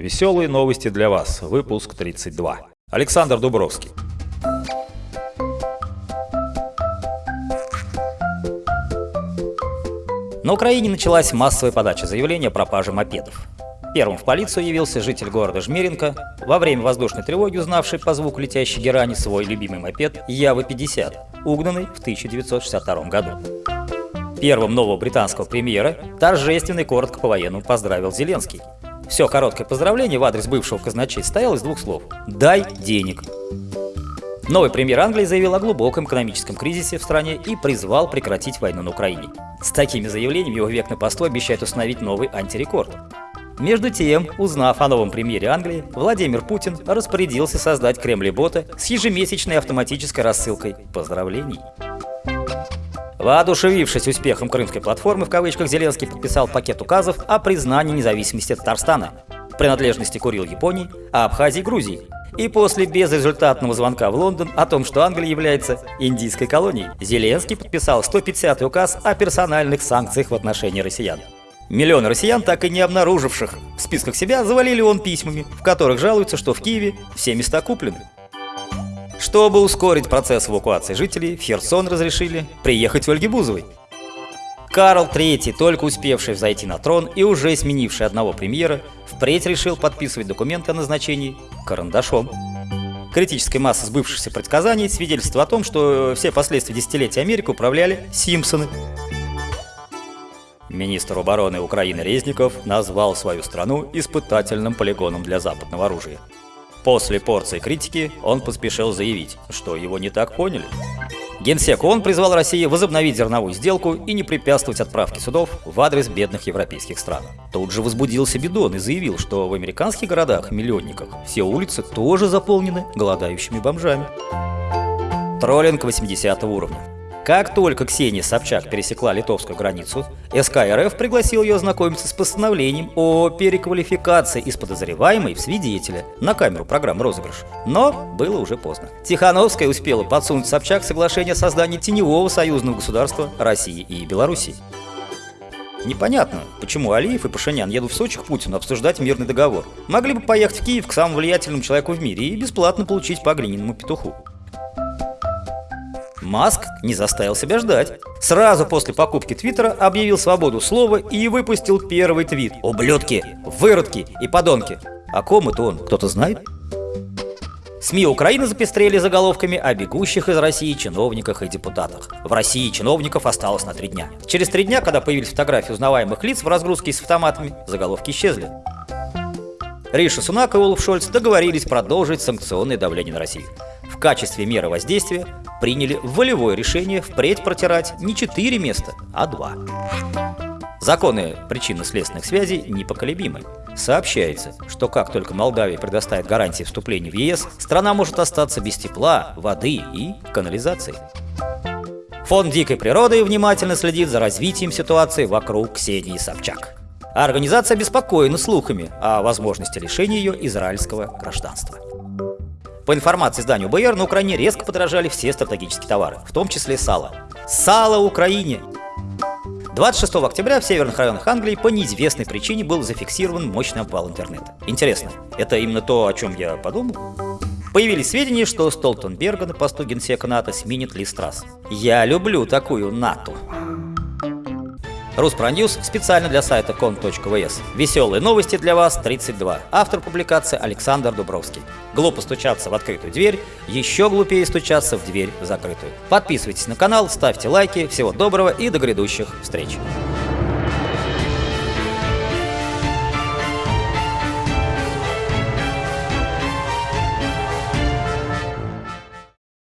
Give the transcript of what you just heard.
Веселые новости для вас. Выпуск 32. Александр Дубровский. На Украине началась массовая подача заявления о пропаже мопедов. Первым в полицию явился житель города Жмеренко, во время воздушной тревоги узнавший по звуку летящей герани свой любимый мопед Явы-50, угнанный в 1962 году. Первым нового британского премьера торжественно и коротко по-военному поздравил Зеленский. Все короткое поздравление в адрес бывшего казначей состояло из двух слов «дай денег». Новый премьер Англии заявил о глубоком экономическом кризисе в стране и призвал прекратить войну на Украине. С такими заявлениями его век на посту обещает установить новый антирекорд. Между тем, узнав о новом премьере Англии, Владимир Путин распорядился создать Кремли-бота с ежемесячной автоматической рассылкой поздравлений. Воодушевившись успехом крымской платформы, в кавычках, Зеленский подписал пакет указов о признании независимости Татарстана, принадлежности Курил Японии, а Абхазии Грузии. И после безрезультатного звонка в Лондон о том, что Англия является индийской колонией, Зеленский подписал 150-й указ о персональных санкциях в отношении россиян. Миллионы россиян, так и не обнаруживших в списках себя, завалили он письмами, в которых жалуются, что в Киеве все места куплены. Чтобы ускорить процесс эвакуации жителей, в Херсон разрешили приехать Ольге Бузовой. Карл III, только успевший взойти на трон и уже сменивший одного премьера, впредь решил подписывать документы о назначении карандашом. Критическая масса сбывшихся предсказаний свидетельствует о том, что все последствия десятилетия Америки управляли Симпсоны. Министр обороны Украины Резников назвал свою страну испытательным полигоном для западного оружия. После порции критики он поспешил заявить, что его не так поняли. Генсек ООН призвал Россию возобновить зерновую сделку и не препятствовать отправке судов в адрес бедных европейских стран. Тут же возбудился Бидон и заявил, что в американских городах-миллионниках все улицы тоже заполнены голодающими бомжами. Троллинг 80 уровня. Как только Ксения Собчак пересекла литовскую границу, СК РФ пригласил ее ознакомиться с постановлением о переквалификации из подозреваемой в свидетеля на камеру программы «Розыгрыш». Но было уже поздно. Тихановская успела подсунуть Собчак соглашение о создании теневого союзного государства России и Белоруссии. Непонятно, почему Алиев и Пашинян едут в Сочи к Путину обсуждать мирный договор. Могли бы поехать в Киев к самому влиятельному человеку в мире и бесплатно получить по глиняному петуху. Маск не заставил себя ждать. Сразу после покупки Твиттера объявил свободу слова и выпустил первый твит. «Ублюдки! Выродки и подонки!» О ком это он, кто-то знает? СМИ Украины запестрели заголовками о бегущих из России чиновниках и депутатах. В России чиновников осталось на три дня. Через три дня, когда появились фотографии узнаваемых лиц в разгрузке с автоматами, заголовки исчезли. Риша Сунак и Олаф Шольц договорились продолжить санкционное давление на Россию. В качестве меры воздействия приняли волевое решение впредь протирать не четыре места, а два. Законы причинно-следственных связей непоколебимы. Сообщается, что как только Молдавия предоставит гарантии вступления в ЕС, страна может остаться без тепла, воды и канализации. Фонд дикой природы внимательно следит за развитием ситуации вокруг Ксении Собчак. А организация обеспокоена слухами о возможности лишения ее израильского гражданства. По информации изданию БР, на Украине резко подорожали все стратегические товары, в том числе сало. Сало Украине! 26 октября в северных районах Англии по неизвестной причине был зафиксирован мощный обвал интернета. Интересно, это именно то, о чем я подумал? Появились сведения, что Столтенберга на посту генсека НАТО сменит Ли Страс. Я люблю такую НАТО. Руспроньюз специально для сайта кон.вс. Веселые новости для вас 32. Автор публикации Александр Дубровский. Глупо стучаться в открытую дверь, еще глупее стучаться в дверь закрытую. Подписывайтесь на канал, ставьте лайки, всего доброго и до грядущих встреч.